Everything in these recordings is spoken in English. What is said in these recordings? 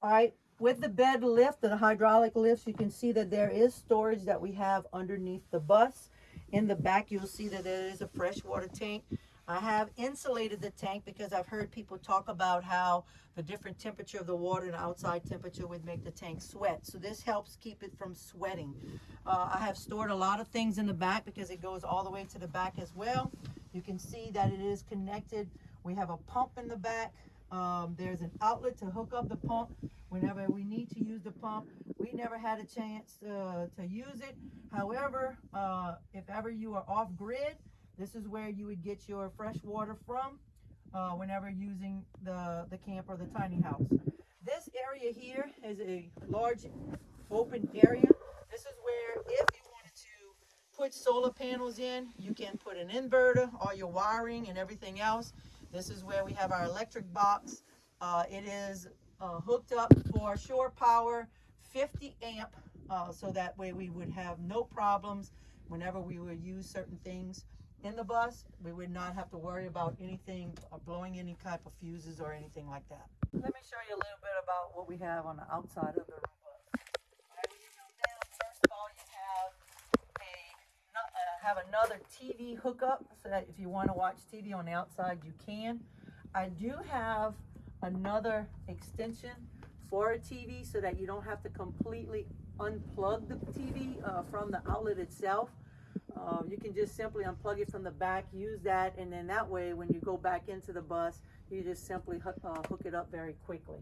All right, with the bed lift, and the hydraulic lifts, you can see that there is storage that we have underneath the bus. In the back, you'll see that there is a freshwater tank. I have insulated the tank because I've heard people talk about how the different temperature of the water and outside temperature would make the tank sweat. So this helps keep it from sweating. Uh, I have stored a lot of things in the back because it goes all the way to the back as well. You can see that it is connected. We have a pump in the back. Um, there's an outlet to hook up the pump whenever we need to use the pump. We never had a chance uh, to use it. However, uh, if ever you are off grid, this is where you would get your fresh water from uh, whenever using the, the camp or the tiny house. This area here is a large open area. This is where if you wanted to put solar panels in, you can put an inverter, all your wiring and everything else. This is where we have our electric box. Uh, it is uh, hooked up for shore power, 50 amp, uh, so that way we would have no problems whenever we would use certain things in the bus, we would not have to worry about anything, uh, blowing any type of fuses or anything like that. Let me show you a little bit about what we have on the outside of the room bus. All right, when you come down, first of all, you have a, no- uh, have another TV hookup, so that if you wanna watch TV on the outside, you can. I do have another extension for a TV, so that you don't have to completely unplug the TV, uh, from the outlet itself. Uh, you can just simply unplug it from the back, use that, and then that way, when you go back into the bus, you just simply hook, uh, hook it up very quickly.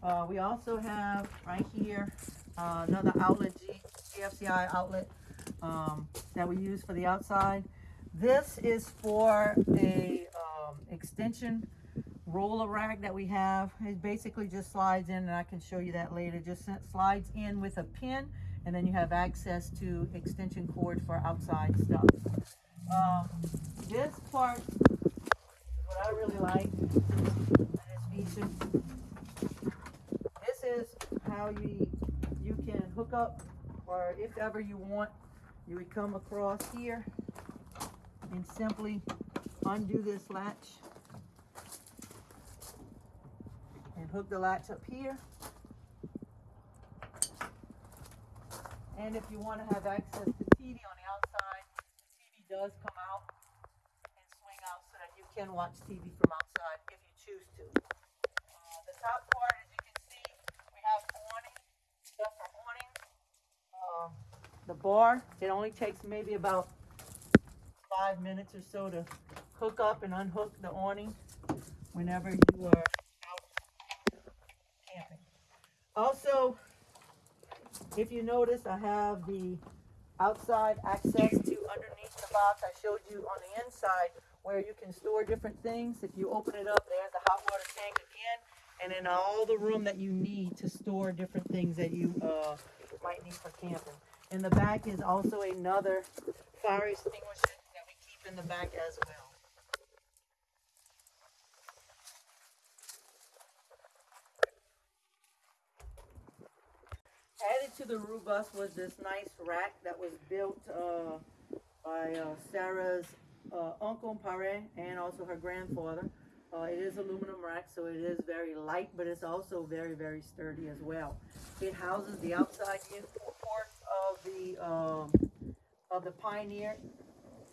Uh, we also have right here, uh, another outlet, GFCI outlet, um, that we use for the outside. This is for a, um, extension roller rack that we have. It basically just slides in, and I can show you that later. Just slides in with a pin, and then you have access to extension cord for outside stuff. Um, this part is what I really like. This feature. This is how you you can hook up, or if ever you want, you would come across here and simply undo this latch and hook the latch up here. And if you want to have access to TV on the outside, the TV does come out and swing out so that you can watch TV from outside if you choose to. Uh, the top part, as you can see, we have awning, stuff for awning. Um, the bar, it only takes maybe about five minutes or so to hook up and unhook the awning whenever you are out camping. Also, if you notice, I have the outside access to underneath the box. I showed you on the inside where you can store different things. If you open it up, there's the hot water tank again, and then all the room that you need to store different things that you uh, might need for camping. In the back is also another fire extinguisher that we keep in the back as well. Added to the roof bus was this nice rack that was built uh, by uh, Sarah's uh, uncle Pare and also her grandfather. Uh, it is aluminum rack, so it is very light, but it's also very, very sturdy as well. It houses the outside the um, of the Pioneer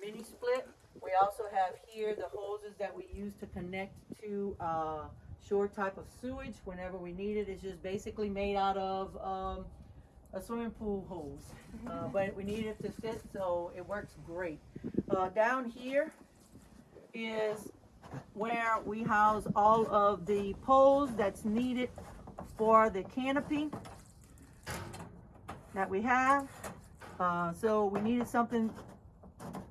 mini split. We also have here the hoses that we use to connect to uh, shore type of sewage whenever we need it. It's just basically made out of um, a swimming pool hose, uh, but we need it to fit, so it works great. Uh, down here is where we house all of the poles that's needed for the canopy that we have. Uh, so we needed something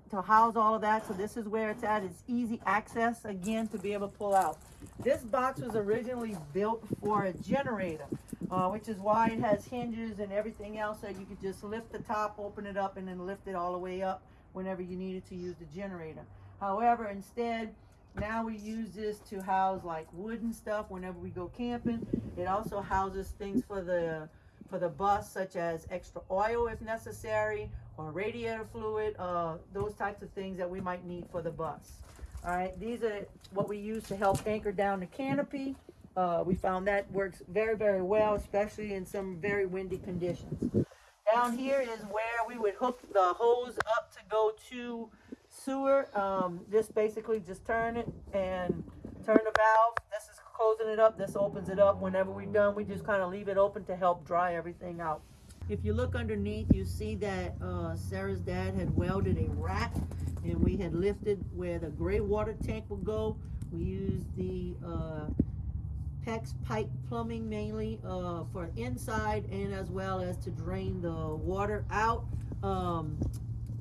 to house all of that. So this is where it's at. It's easy access again to be able to pull out. This box was originally built for a generator, uh, which is why it has hinges and everything else. So you could just lift the top, open it up, and then lift it all the way up whenever you needed to use the generator. However, instead, now we use this to house like wood and stuff whenever we go camping. It also houses things for the for the bus, such as extra oil if necessary, or radiator fluid, uh, those types of things that we might need for the bus. All right, these are what we use to help anchor down the canopy. Uh, we found that works very, very well, especially in some very windy conditions. Down here is where we would hook the hose up to go to sewer. Um, just basically just turn it and turn the valve. This is closing it up. This opens it up. Whenever we're done, we just kind of leave it open to help dry everything out. If you look underneath, you see that uh, Sarah's dad had welded a rack and we had lifted where the gray water tank would go. We used the uh, PEX pipe plumbing mainly uh, for inside and as well as to drain the water out. Um,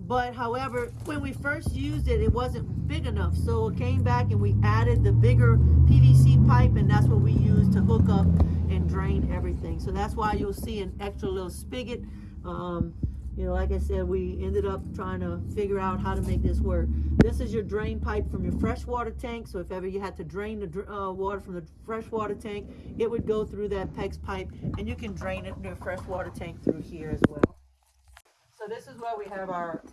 but however, when we first used it, it wasn't big enough. So it came back and we added the bigger PVC pipe and that's what we used to hook up and drain everything. So that's why you'll see an extra little spigot. Um, you know, like I said, we ended up trying to figure out how to make this work. This is your drain pipe from your freshwater tank. So if ever you had to drain the uh, water from the freshwater tank, it would go through that PEX pipe and you can drain it in your freshwater tank through here as well. So this is where we have our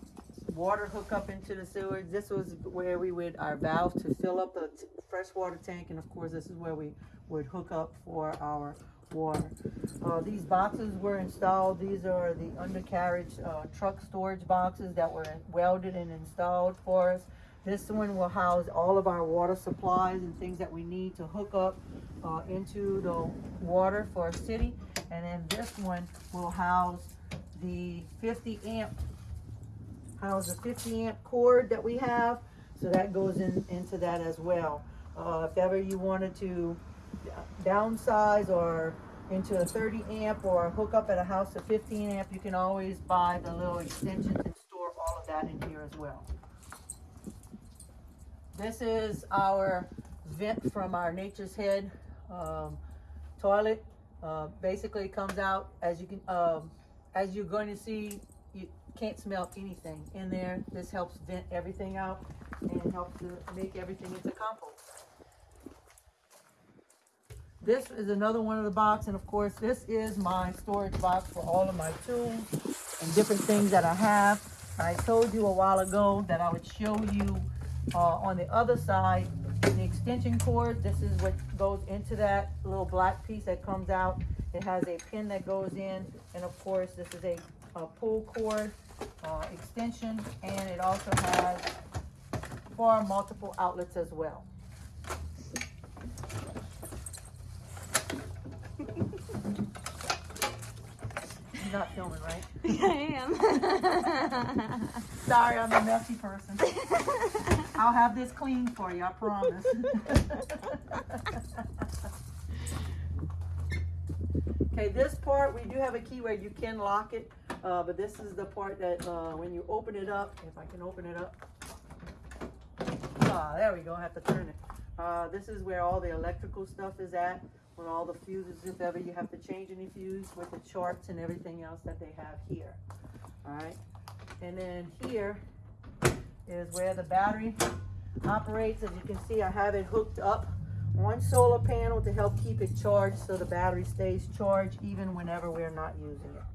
water hookup into the sewage. This was where we would, our valve to fill up the t- freshwater tank. And of course, this is where we would hook up for our water. Uh, these boxes were installed. These are the undercarriage uh, truck storage boxes that were welded and installed for us. This one will house all of our water supplies and things that we need to hook up uh, into the water for our city. And then this one will house the 50 amp, house the 50 amp cord that we have. So that goes in into that as well. Uh, if ever you wanted to downsize or into a 30 amp or hook up at a house to 15 amp, you can always buy the little extensions and store all of that in here as well. This is our vent from our Nature's Head um, toilet. Uh, basically, comes out as you can, um, as you're going to see. Can't smell anything in there. This helps vent everything out and helps to make everything into compost. This is another one of the box, and of course, this is my storage box for all of my tools and different things that I have. I told you a while ago that I would show you uh, on the other side the extension cord. This is what goes into that little black piece that comes out. It has a pin that goes in, and of course, this is a, a pull cord uh, extension, and it also has four multiple outlets as well. You're not filming, right? I am. Sorry, I'm a messy person. I'll have this clean for you, I promise. okay, this part, we do have a key where you can lock it, uh, but this is the part that uh, when you open it up, if I can open it up. Ah, there we go, I have to turn it. Uh, this is where all the electrical stuff is at, with all the fuses, if ever you have to change any fuse, with the charts and everything else that they have here. All right, and then here is where the battery operates. As you can see, I have it hooked up one solar panel to help keep it charged so the battery stays charged even whenever we're not using it.